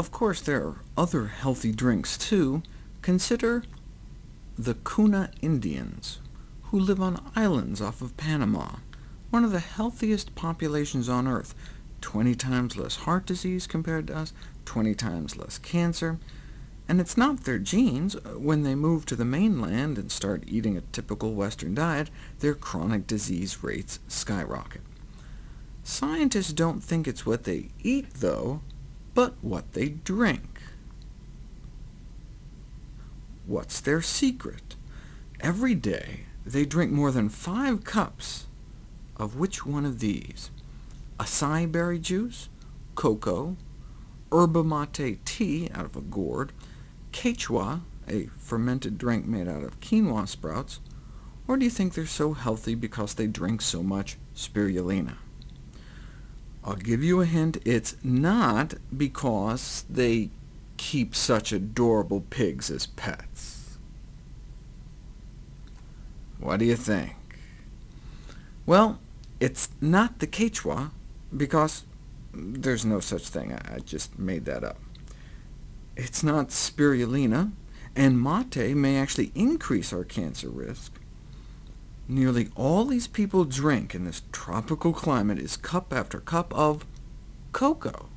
Of course, there are other healthy drinks too. Consider the Kuna Indians, who live on islands off of Panama, one of the healthiest populations on Earth, 20 times less heart disease compared to us, 20 times less cancer, and it's not their genes. Uh, when they move to the mainland and start eating a typical Western diet, their chronic disease rates skyrocket. Scientists don't think it's what they eat, though, but what they drink. What's their secret? Every day, they drink more than five cups of which one of these? Acai berry juice, cocoa, yerba mate tea out of a gourd, quechua, a fermented drink made out of quinoa sprouts, or do you think they're so healthy because they drink so much spirulina? I'll give you a hint, it's not because they keep such adorable pigs as pets. What do you think? Well, it's not the quechua, because there's no such thing. I just made that up. It's not spirulina, and mate may actually increase our cancer risk. Nearly all these people drink in this tropical climate is cup after cup of cocoa.